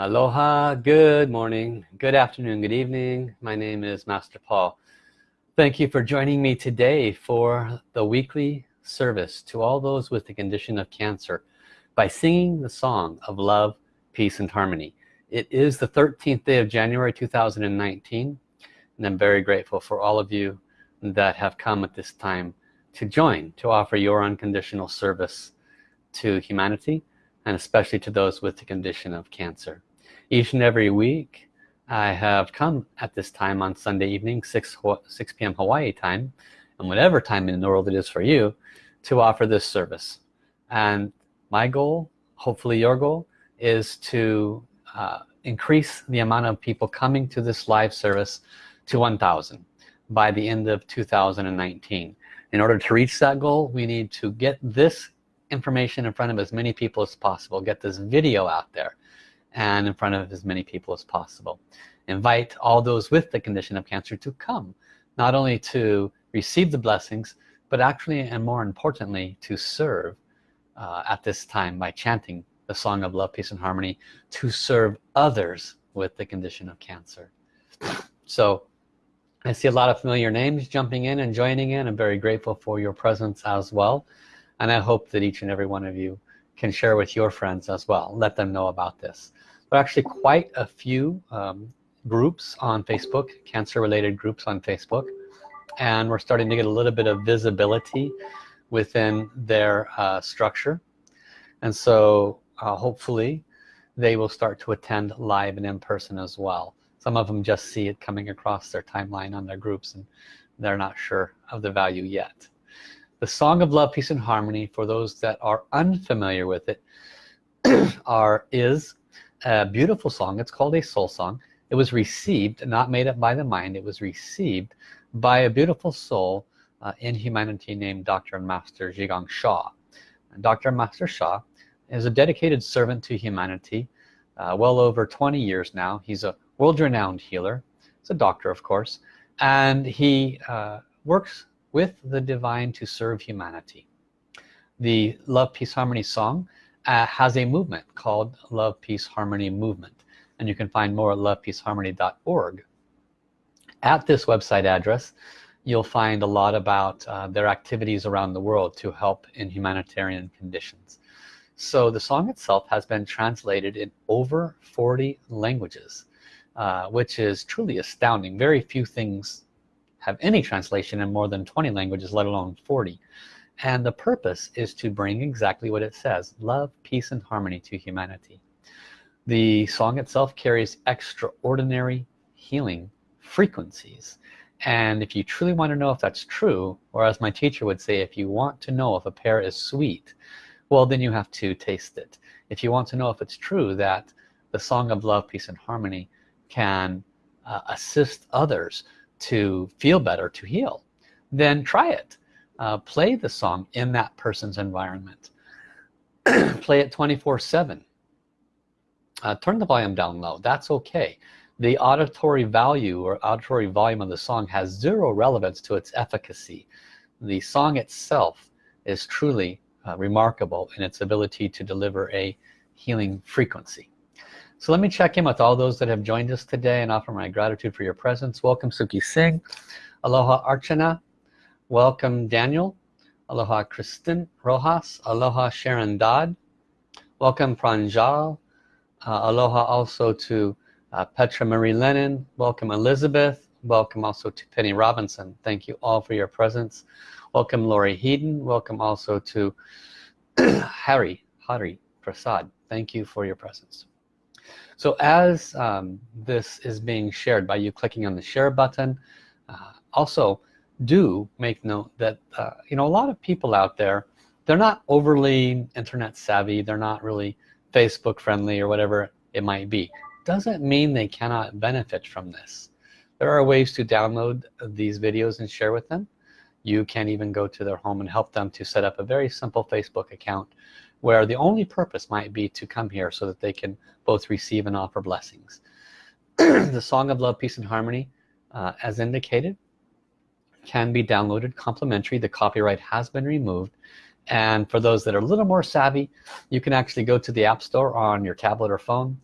Aloha, good morning, good afternoon, good evening. My name is Master Paul. Thank you for joining me today for the weekly service to all those with the condition of cancer by singing the song of love, peace, and harmony. It is the 13th day of January 2019 and I'm very grateful for all of you that have come at this time to join to offer your unconditional service to humanity and especially to those with the condition of cancer each and every week I have come at this time on Sunday evening 6 6 p.m. Hawaii time and whatever time in the world it is for you to offer this service and my goal hopefully your goal is to uh, increase the amount of people coming to this live service to 1,000 by the end of 2019 in order to reach that goal we need to get this information in front of as many people as possible get this video out there and in front of as many people as possible. Invite all those with the condition of cancer to come not only to receive the blessings but actually and more importantly to serve uh, at this time by chanting the song of love peace and harmony to serve others with the condition of cancer. So I see a lot of familiar names jumping in and joining in. I'm very grateful for your presence as well. And I hope that each and every one of you can share with your friends as well let them know about this. There are actually quite a few um, groups on Facebook cancer related groups on Facebook and we're starting to get a little bit of visibility within their uh, structure. And so uh, hopefully they will start to attend live and in person as well. Some of them just see it coming across their timeline on their groups and they're not sure of the value yet the song of love peace and harmony for those that are unfamiliar with it are is a beautiful song it's called a soul song it was received not made up by the mind it was received by a beautiful soul uh, in humanity named Dr. and Master Zhi Gang Sha and Dr. Master Sha is a dedicated servant to humanity uh, well over 20 years now he's a world-renowned healer he's a doctor of course and he uh, works with the divine to serve humanity. The love peace harmony song uh, has a movement called love peace harmony movement. And you can find more at lovepeaceharmony.org at this website address you'll find a lot about uh, their activities around the world to help in humanitarian conditions. So the song itself has been translated in over 40 languages uh, which is truly astounding. Very few things have any translation in more than 20 languages let alone 40 and the purpose is to bring exactly what it says love peace and harmony to humanity. The song itself carries extraordinary healing frequencies. And if you truly want to know if that's true or as my teacher would say if you want to know if a pear is sweet well then you have to taste it. If you want to know if it's true that the song of love peace and harmony can uh, assist others to feel better to heal then try it. Uh, play the song in that person's environment. Play it 24 7 uh, turn the volume down low. That's okay. The auditory value or auditory volume of the song has zero relevance to its efficacy. The song itself is truly uh, remarkable in its ability to deliver a healing frequency so let me check in with all those that have joined us today and offer my gratitude for your presence. Welcome Suki Singh. Aloha Archana. Welcome Daniel. Aloha Kristen Rojas. Aloha Sharon Dodd. Welcome Pranjal. Uh, aloha also to uh, Petra Marie Lennon. Welcome Elizabeth. Welcome also to Penny Robinson. Thank you all for your presence. Welcome Lori Heaton. Welcome also to Harry Hari Prasad. Thank you for your presence so as um, this is being shared by you clicking on the share button uh, also do make note that uh, you know a lot of people out there they're not overly internet savvy they're not really Facebook friendly or whatever it might be. Doesn't mean they cannot benefit from this. There are ways to download these videos and share with them. You can even go to their home and help them to set up a very simple Facebook account where the only purpose might be to come here so that they can both receive and offer blessings. The song of love peace and harmony uh, as indicated can be downloaded complimentary. The copyright has been removed. And for those that are a little more savvy you can actually go to the App Store on your tablet or phone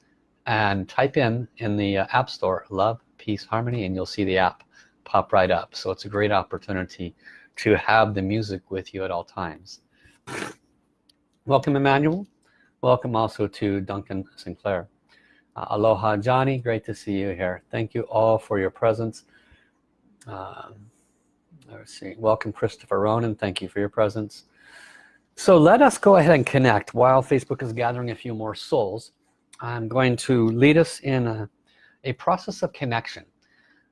and type in in the uh, App Store love peace harmony and you'll see the app pop right up. So it's a great opportunity to have the music with you at all times welcome Emmanuel. Welcome also to Duncan Sinclair. Uh, aloha Johnny. Great to see you here. Thank you all for your presence. Uh, let's see. Welcome Christopher Ronan. Thank you for your presence. So let us go ahead and connect. While Facebook is gathering a few more souls I'm going to lead us in a, a process of connection.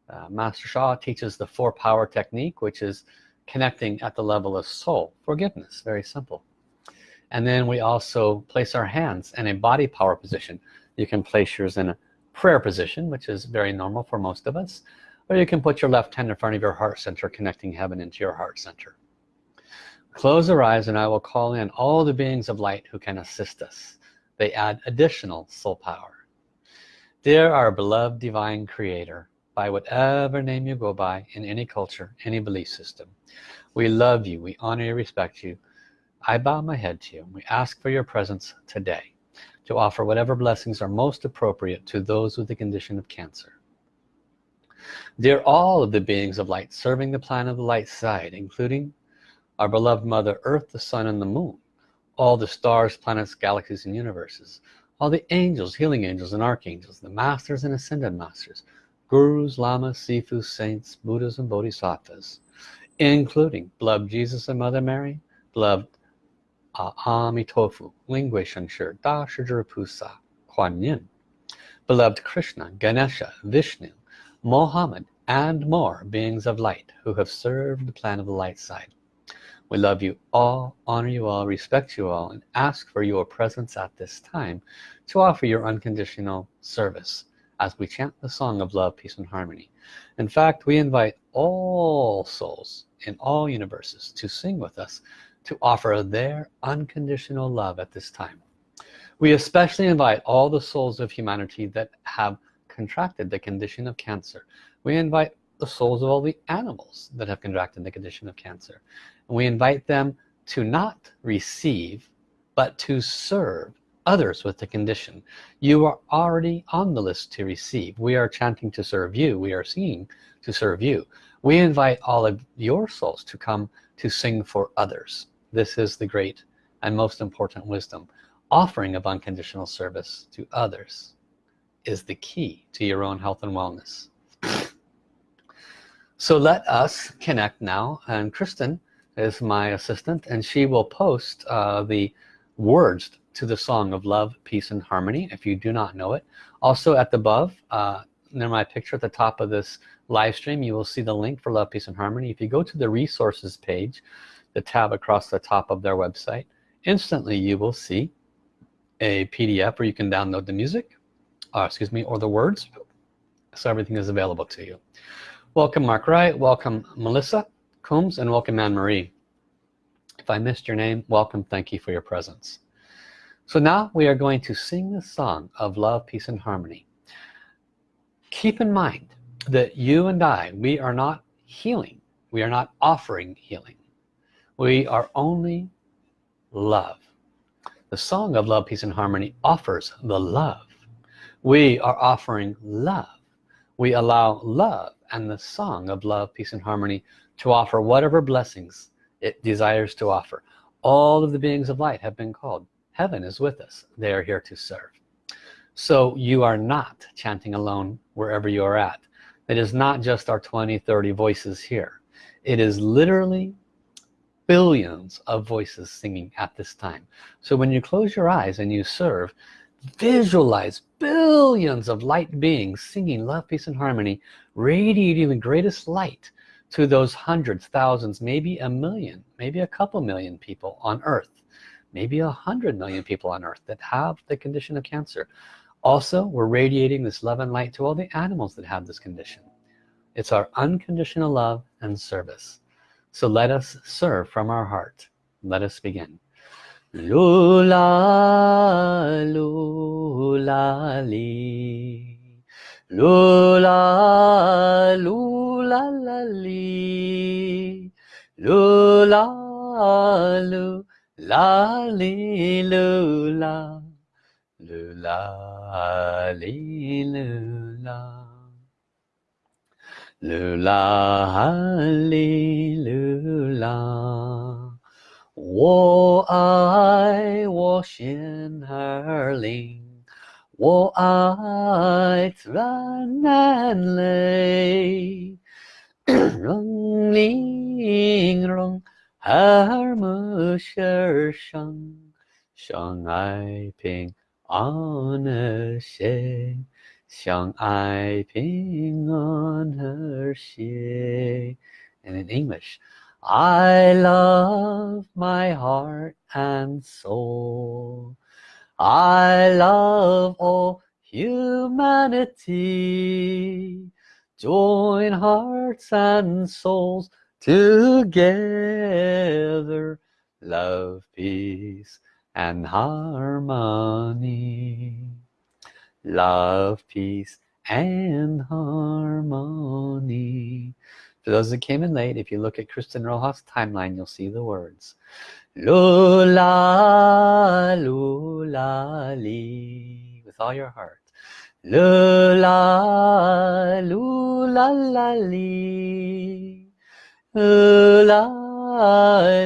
Uh, Master Sha teaches the four power technique which is connecting at the level of soul. Forgiveness. Very simple and then we also place our hands in a body power position. You can place yours in a prayer position which is very normal for most of us or you can put your left hand in front of your heart center connecting heaven into your heart center. Close your eyes and I will call in all the beings of light who can assist us. They add additional soul power. Dear our beloved divine creator by whatever name you go by in any culture any belief system we love you we honor you respect you I bow my head to you we ask for your presence today to offer whatever blessings are most appropriate to those with the condition of cancer. Dear all of the beings of light serving the plan of the light side including our beloved mother earth the sun and the moon all the stars planets galaxies and universes all the angels healing angels and archangels the masters and ascended masters gurus lamas sifu saints buddhas and bodhisattvas including beloved jesus and mother mary beloved uh, amitofu lingui shengshi da shizhi pusa kuan yin beloved krishna ganesha vishnu mohammed and more beings of light who have served the plan of the light side we love you all, honor you all, respect you all, and ask for your presence at this time to offer your unconditional service as we chant the song of love, peace, and harmony. In fact, we invite all souls in all universes to sing with us to offer their unconditional love at this time. We especially invite all the souls of humanity that have contracted the condition of cancer. We invite the souls of all the animals that have contracted the condition of cancer. And we invite them to not receive but to serve others with the condition. You are already on the list to receive. We are chanting to serve you. We are singing to serve you. We invite all of your souls to come to sing for others this is the great and most important wisdom. Offering of unconditional service to others is the key to your own health and wellness. So let us connect now and Kristen is my assistant and she will post uh, the words to the song of love peace and harmony if you do not know it. Also at the above uh, near my picture at the top of this live stream you will see the link for love peace and harmony. If you go to the resources page the tab across the top of their website. Instantly you will see a PDF where you can download the music uh, excuse me or the words. So everything is available to you. Welcome Mark Wright. Welcome Melissa Combs and welcome Anne-Marie if I missed your name welcome. Thank you for your presence. So now we are going to sing the song of love peace and harmony. Keep in mind that you and I we are not healing. We are not offering healing we are only love. The song of love peace and harmony offers the love. We are offering love. We allow love and the song of love peace and harmony to offer whatever blessings it desires to offer. All of the beings of light have been called. Heaven is with us. They are here to serve. So you are not chanting alone wherever you are at. It is not just our 20 30 voices here. It is literally billions of voices singing at this time. So when you close your eyes and you serve visualize billions of light beings singing love peace and harmony radiating the greatest light to those hundreds thousands maybe a million maybe a couple million people on earth maybe a hundred million people on earth that have the condition of cancer. Also we're radiating this love and light to all the animals that have this condition. It's our unconditional love and service so let us serve from our heart. Let us begin. Lula lula li. Lula lula lula lu la li lula. Lula li lula 噜啦哩噜啦，我爱我仙儿灵，我爱咱南岭，龙灵龙，和睦生生，生太平安乐盛。相爱平安和谐 and in English I love my heart and soul I love all humanity join hearts and souls together love peace and harmony love peace and harmony. For those that came in late if you look at Kristen Rojas timeline you'll see the words Lula lula li with all your heart. Lula lula la li Lula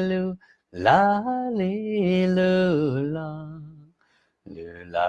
lula li lula Lula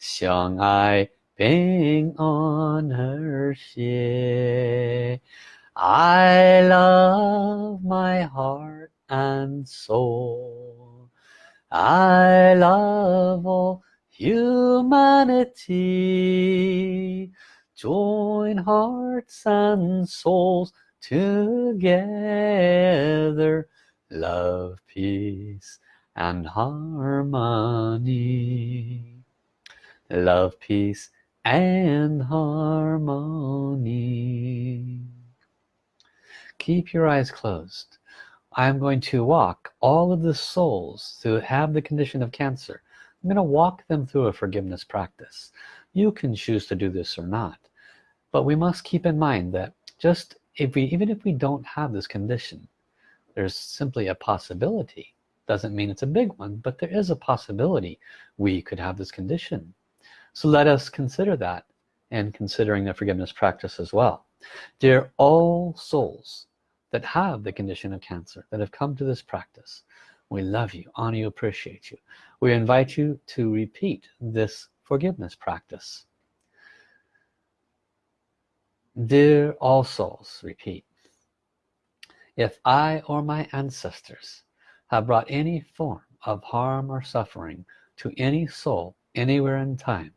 相爱平安和谐 I love my heart and soul I love all humanity join hearts and souls together love peace and harmony love peace and harmony. Keep your eyes closed. I'm going to walk all of the souls who have the condition of cancer. I'm going to walk them through a forgiveness practice. You can choose to do this or not but we must keep in mind that just if we even if we don't have this condition there's simply a possibility. Doesn't mean it's a big one but there is a possibility we could have this condition so let us consider that and considering the forgiveness practice as well. Dear all souls that have the condition of cancer that have come to this practice we love you honor you appreciate you. We invite you to repeat this forgiveness practice. Dear all souls repeat. If I or my ancestors have brought any form of harm or suffering to any soul anywhere in time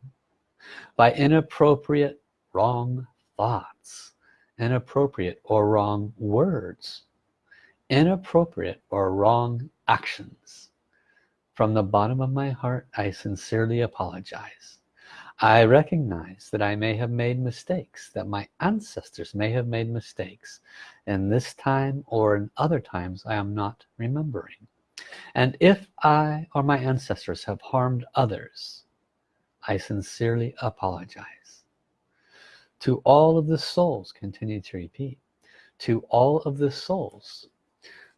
by inappropriate wrong thoughts inappropriate or wrong words inappropriate or wrong actions. From the bottom of my heart I sincerely apologize. I recognize that I may have made mistakes that my ancestors may have made mistakes in this time or in other times I am not remembering. And if I or my ancestors have harmed others I sincerely apologize. To all of the souls continue to repeat to all of the souls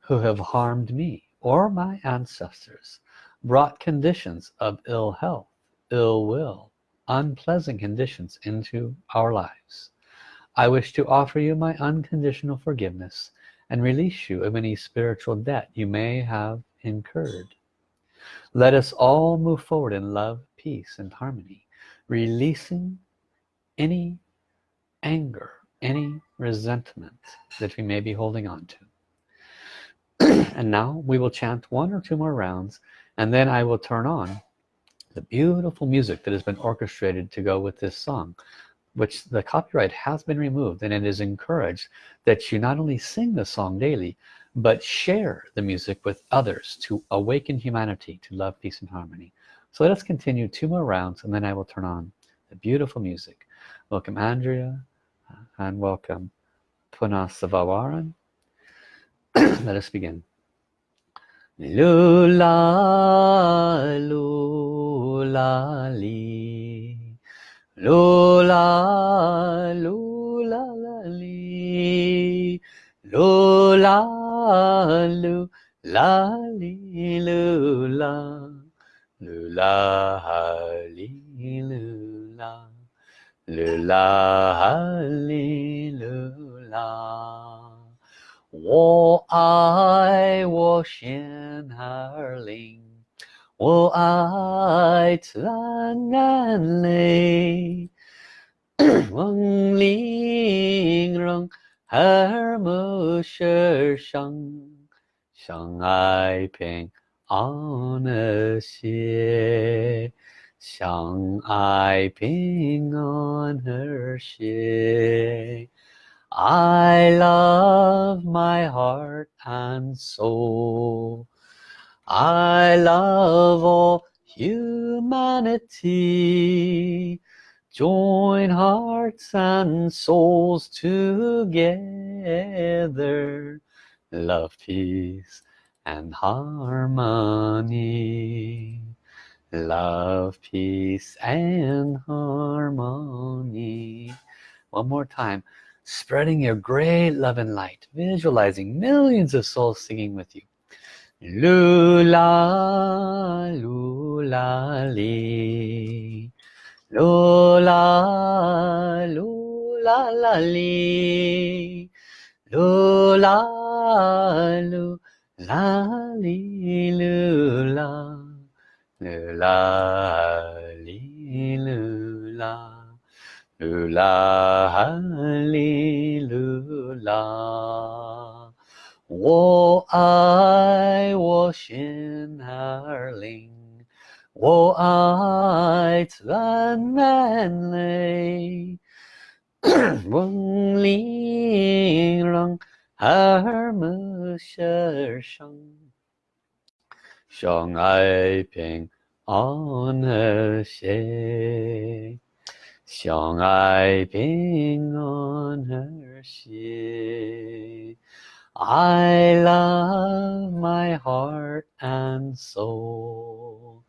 who have harmed me or my ancestors brought conditions of ill health ill will unpleasant conditions into our lives. I wish to offer you my unconditional forgiveness and release you of any spiritual debt you may have incurred. Let us all move forward in love peace and harmony releasing any anger any resentment that we may be holding on to. And now we will chant one or two more rounds and then I will turn on the beautiful music that has been orchestrated to go with this song which the copyright has been removed and it is encouraged that you not only sing the song daily but share the music with others to awaken humanity to love peace and harmony so let us continue two more rounds and then I will turn on the beautiful music. Welcome Andrea uh, and welcome Punasavawaran let us begin. Lula lula li. Lula lula li. Lula lula li Lula 噜啦哈哩噜啦，噜啦哈哩噜啦。我爱我仙儿灵，我爱慈安安，梦里让儿母舍生，相爱平。安和谐，相爱平安和谐。I love my heart and soul I love all humanity join hearts and souls together love peace and harmony. Love peace and harmony. One more time. Spreading your great love and light. Visualizing millions of souls singing with you. Lula lula li. Lula lula la li. Lula lula 啦哩噜啦，噜啦哩噜啦，噜 lalii lulla, lalii 人 耳目世上，相爱平安和谐。相爱平安和谐 I love my heart and soul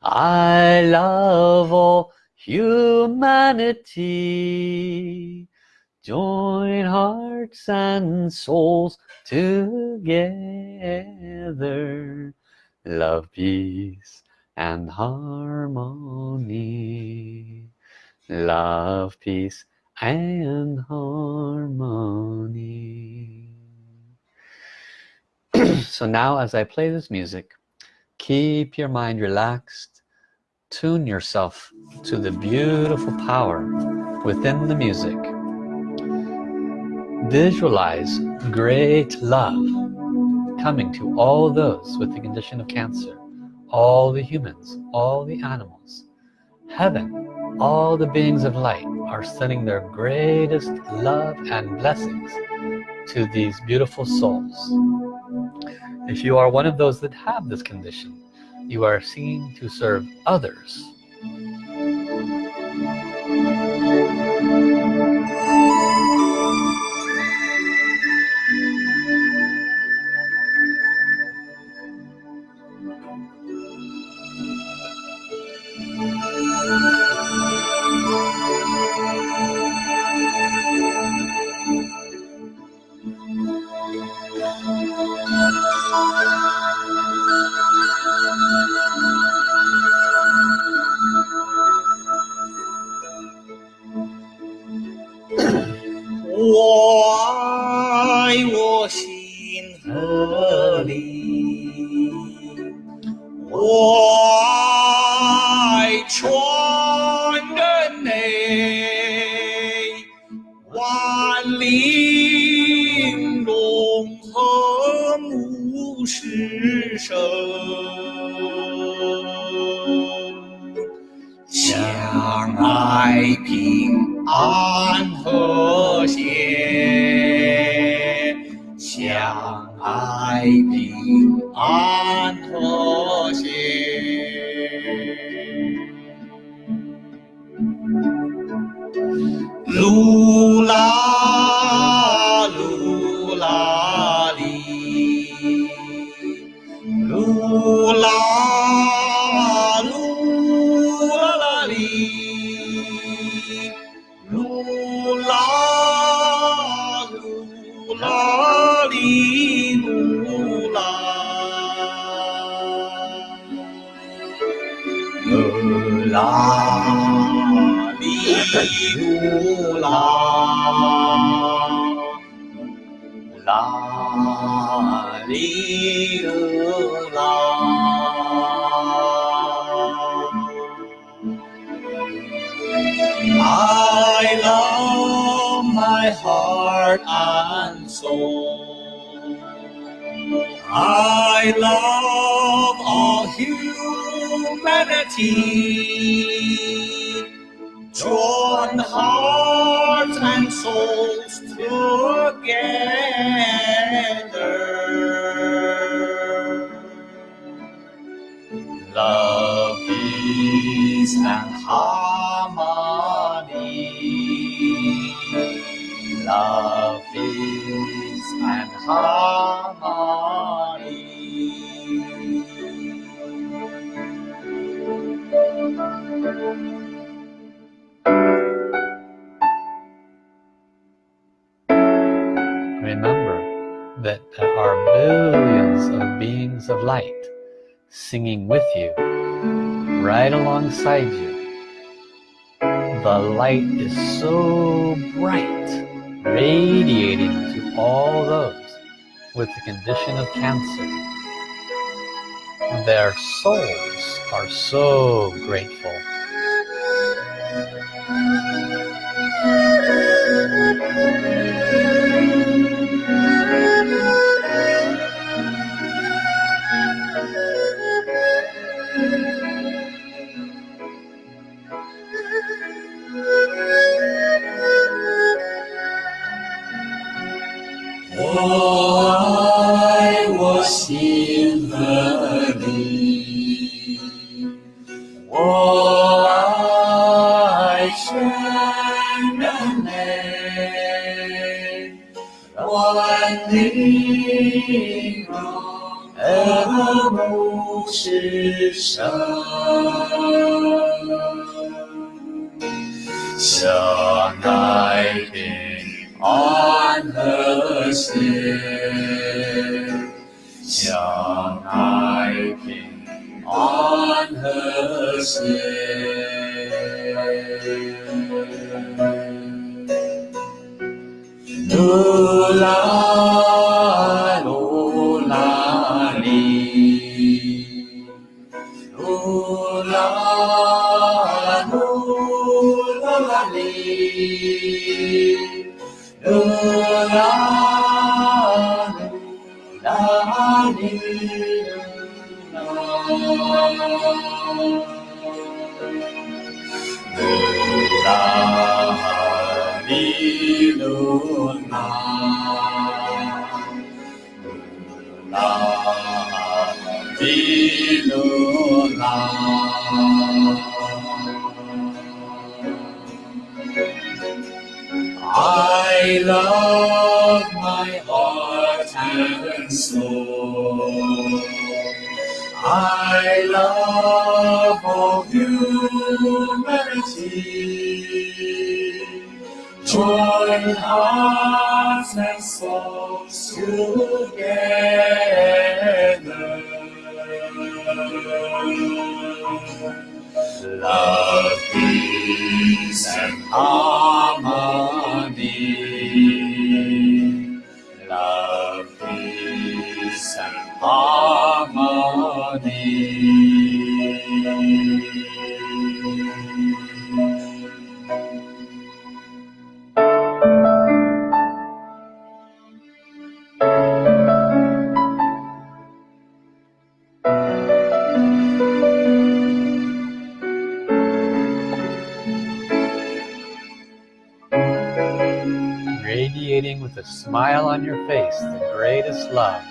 I love all humanity join hearts and souls together. Love peace and harmony. Love peace and harmony. So now as I play this music keep your mind relaxed. Tune yourself to the beautiful power within the music visualize great love coming to all those with the condition of cancer all the humans all the animals. Heaven all the beings of light are sending their greatest love and blessings to these beautiful souls. If you are one of those that have this condition you are seen to serve others 失声。相爱平安。I love my heart and soul. I love all humanity. Join hearts and souls together. Love, is and harmony. Love, is and harmony. Singing with you, right alongside you. The light is so bright, radiating to all those with the condition of cancer. Their souls are so grateful. 之上，相爱的安和谐，相爱的安和谐。I love my heart and soul. I love all humanity. Join hearts and souls together. Love, peace, and harmony. With a smile on your face, the greatest love.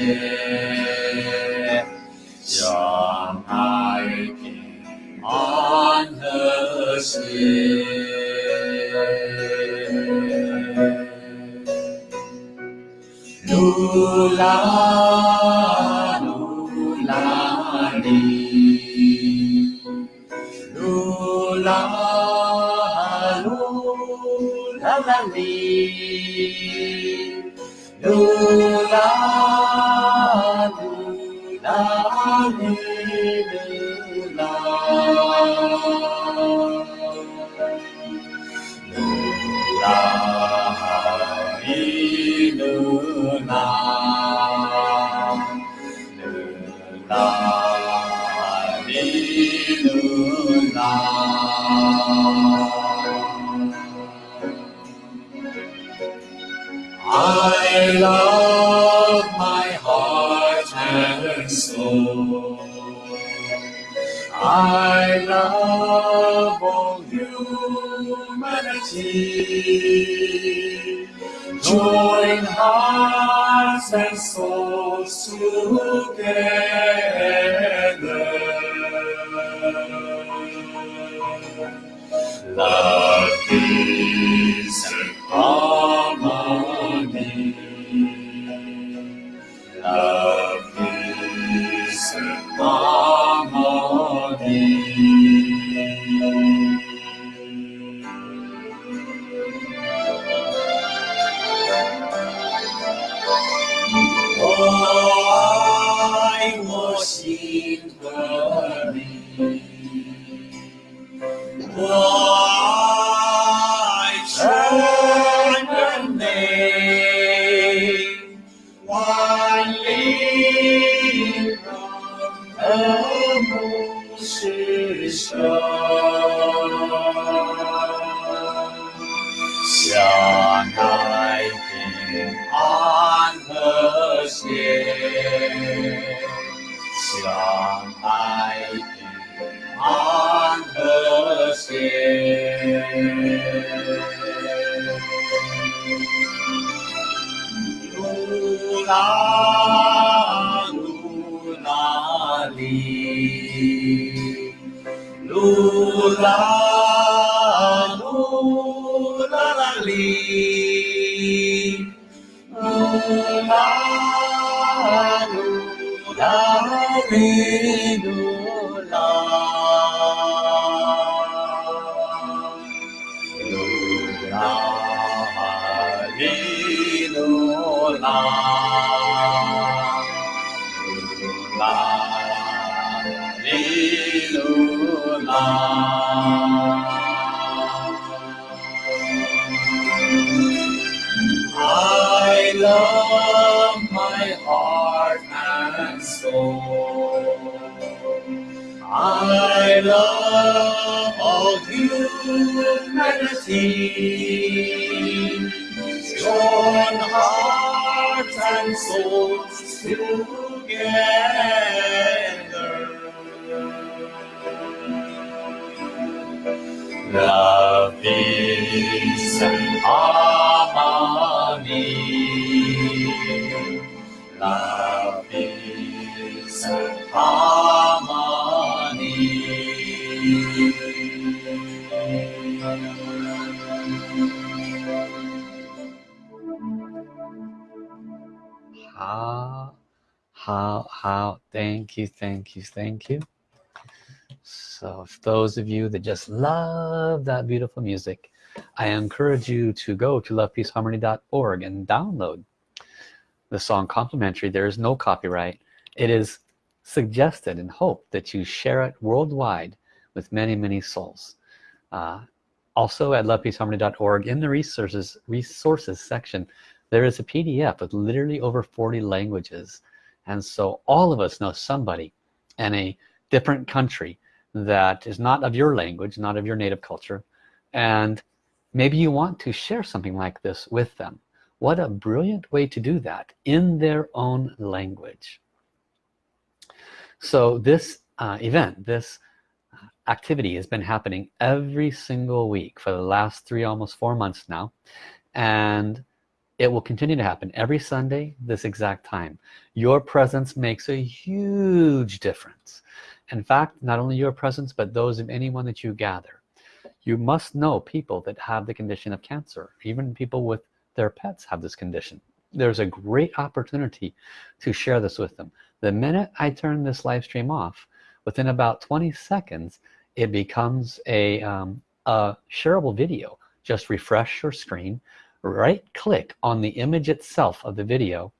和 I love my heart and soul. I love all humanity. Join hearts and souls together. 噜 I love my heart and soul. I love all humanity. Join hearts and souls together. Love, and harmony. Love, and harmony. How, how, how, thank you, thank you, thank you. So for those of you that just love that beautiful music, I encourage you to go to lovepeaceharmony.org and download the song complimentary. There is no copyright. It is suggested and hoped that you share it worldwide with many, many souls. Uh, also at lovepeaceharmony.org in the resources resources section there is a PDF with literally over 40 languages and so all of us know somebody in a different country that is not of your language not of your native culture and maybe you want to share something like this with them. What a brilliant way to do that in their own language. So this uh, event this activity has been happening every single week for the last three almost four months now and it will continue to happen every Sunday this exact time. Your presence makes a huge difference in fact not only your presence but those of anyone that you gather. You must know people that have the condition of cancer. Even people with their pets have this condition. There's a great opportunity to share this with them. The minute I turn this live stream off within about 20 seconds it becomes a, um, a shareable video. Just refresh your screen right click on the image itself of the video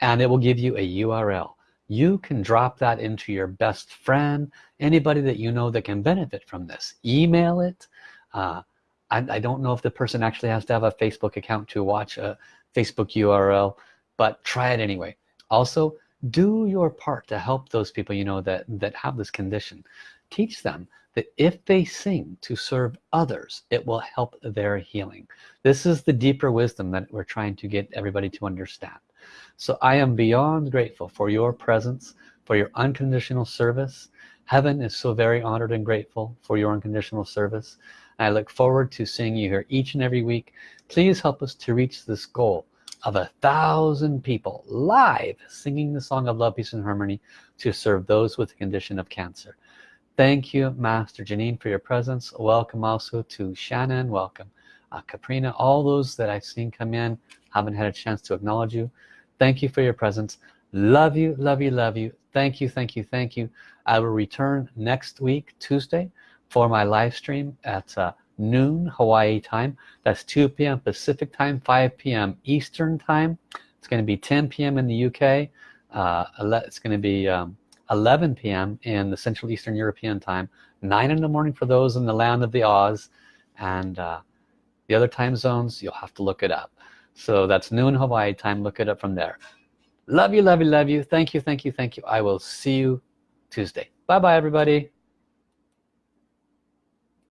and it will give you a URL you can drop that into your best friend anybody that you know that can benefit from this. Email it. Uh, I, I, don't know if the person actually has to have a Facebook account to watch a Facebook URL but try it anyway. Also do your part to help those people you know that that have this condition. Teach them that if they sing to serve others it will help their healing. This is the deeper wisdom that we're trying to get everybody to understand so I am beyond grateful for your presence for your unconditional service heaven is so very honored and grateful for your unconditional service I look forward to seeing you here each and every week please help us to reach this goal of a thousand people live singing the song of love peace and harmony to serve those with the condition of cancer Thank you, Master Janine, for your presence. Welcome also to Shannon. Welcome, uh, Caprina. All those that I've seen come in, haven't had a chance to acknowledge you. Thank you for your presence. Love you, love you, love you. Thank you, thank you, thank you. I will return next week, Tuesday, for my live stream at uh, noon Hawaii time. That's 2 p.m. Pacific time, 5 p.m. Eastern time. It's going to be 10 p.m. in the UK. Uh, it's going to be um, 11 p.m. in the Central Eastern European time 9 in the morning for those in the land of the Oz and uh, the other time zones you'll have to look it up so that's noon Hawaii. Time look it up from there. Love you love you love you. Thank you thank you thank you. I will see you Tuesday. Bye bye everybody